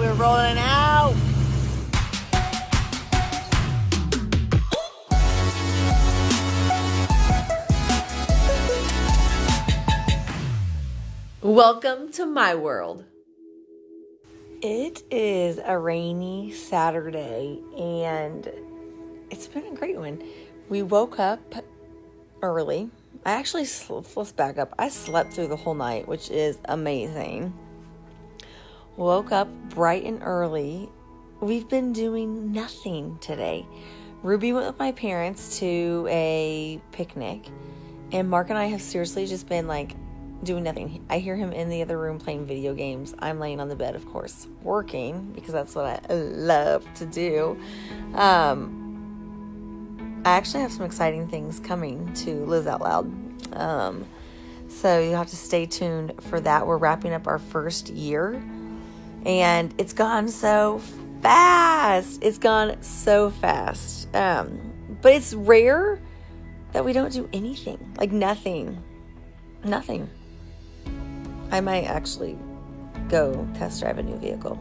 We're rolling out. Welcome to my world. It is a rainy Saturday and it's been a great one. We woke up early. I actually, let's back up. I slept through the whole night, which is amazing. Woke up bright and early. We've been doing nothing today. Ruby went with my parents to a picnic, and Mark and I have seriously just been like doing nothing. I hear him in the other room playing video games. I'm laying on the bed, of course, working because that's what I love to do. Um, I actually have some exciting things coming to Liz Out Loud. Um, so you have to stay tuned for that. We're wrapping up our first year, and it's gone so fast. It's gone so fast. Um, but it's rare that we don't do anything like nothing. Nothing. I might actually go test drive a new vehicle.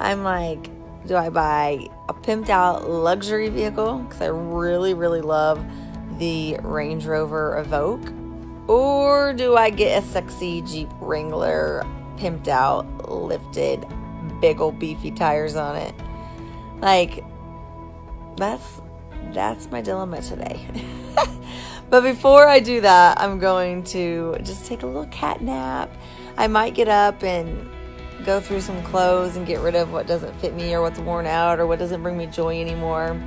I'm like, do I buy a pimped out luxury vehicle? Because I really, really love the Range Rover Evoque. Or do I get a sexy Jeep Wrangler, pimped out, lifted, big old beefy tires on it? Like, that's that's my dilemma today. But before I do that, I'm going to just take a little cat nap. I might get up and go through some clothes and get rid of what doesn't fit me or what's worn out or what doesn't bring me joy anymore.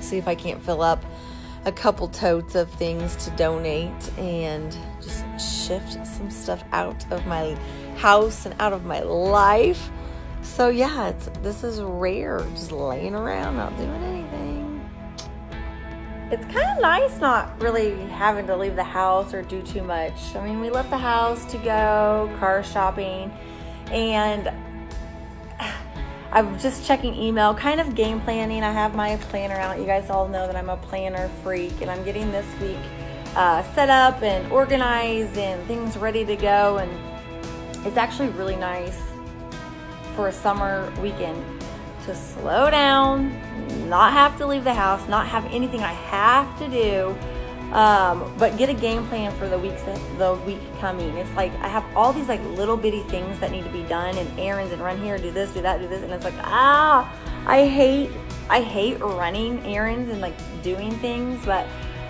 See if I can't fill up a couple totes of things to donate and just shift some stuff out of my house and out of my life. So yeah, it's this is rare, just laying around, not doing anything it's kind of nice not really having to leave the house or do too much. I mean, we left the house to go car shopping and I'm just checking email, kind of game planning. I have my planner out. You guys all know that I'm a planner freak and I'm getting this week uh, set up and organized and things ready to go. And it's actually really nice for a summer weekend to slow down, not have to leave the house, not have anything I have to do, um, but get a game plan for the weeks the week coming. It's like I have all these like little bitty things that need to be done and errands and run here, do this, do that, do this, and it's like ah, I hate I hate running errands and like doing things, but.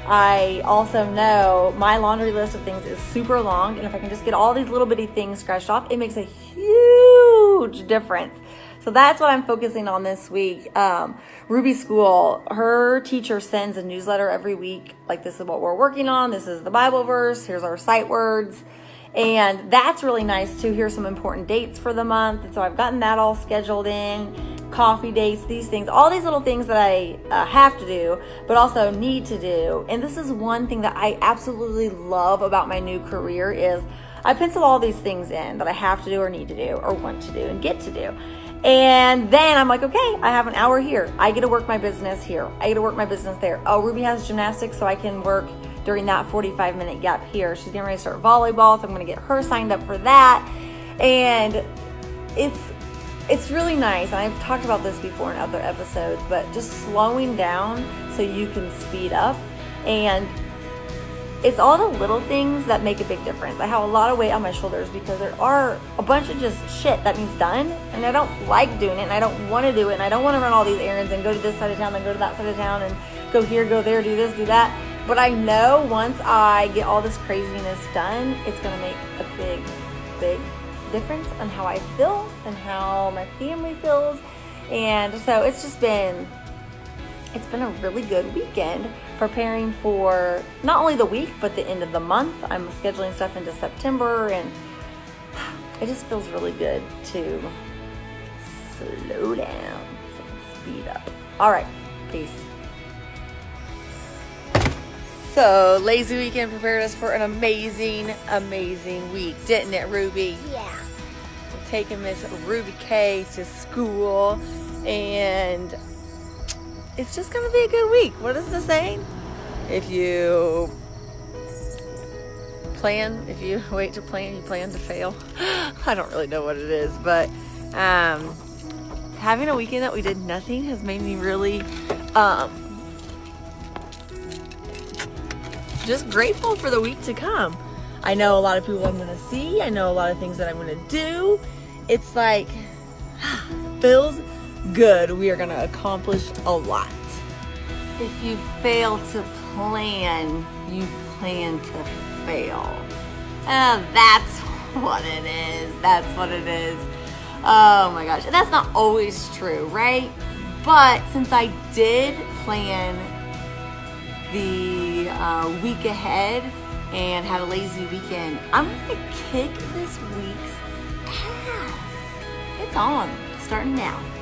I also know my laundry list of things is super long, and if I can just get all these little bitty things scratched off, it makes a huge difference. So that's what I'm focusing on this week. Um, Ruby School, her teacher sends a newsletter every week. Like, this is what we're working on. This is the Bible verse. Here's our sight words. And that's really nice too. Here's some important dates for the month. And so I've gotten that all scheduled in coffee dates, these things, all these little things that I uh, have to do, but also need to do. And this is one thing that I absolutely love about my new career is I pencil all these things in that I have to do or need to do or want to do and get to do. And then I'm like, okay, I have an hour here. I get to work my business here. I get to work my business there. Oh, Ruby has gymnastics, so I can work during that 45 minute gap here. She's getting ready to start volleyball, so I'm going to get her signed up for that. And it's it's really nice. And I've talked about this before in other episodes, but just slowing down so you can speed up and it's all the little things that make a big difference. I have a lot of weight on my shoulders because there are a bunch of just shit that needs done, and I don't like doing it, and I don't want to do it, and I don't want to run all these errands and go to this side of town, then go to that side of town, and go here, go there, do this, do that. But I know once I get all this craziness done, it's gonna make a big, big difference on how I feel and how my family feels. And so it's just been it's been a really good weekend preparing for not only the week but the end of the month. I'm scheduling stuff into September and it just feels really good to slow down speed up. All right, peace. So, lazy weekend prepared us for an amazing, amazing week, didn't it, Ruby? Yeah. Taking Miss Ruby K to school and it's just gonna be a good week. What is the saying? If you plan, if you wait to plan, you plan to fail. I don't really know what it is, but Um, having a weekend that we did nothing has made me really um, just grateful for the week to come. I know a lot of people I'm gonna see. I know a lot of things that I'm gonna do. It's like feels good. We are gonna accomplish a lot. If you fail to plan, you plan to fail. And that's what it is. That's what it is. Oh my gosh. And that's not always true, right? But since I did plan the uh, week ahead and have a lazy weekend, I'm gonna kick this week's. It's on, starting now.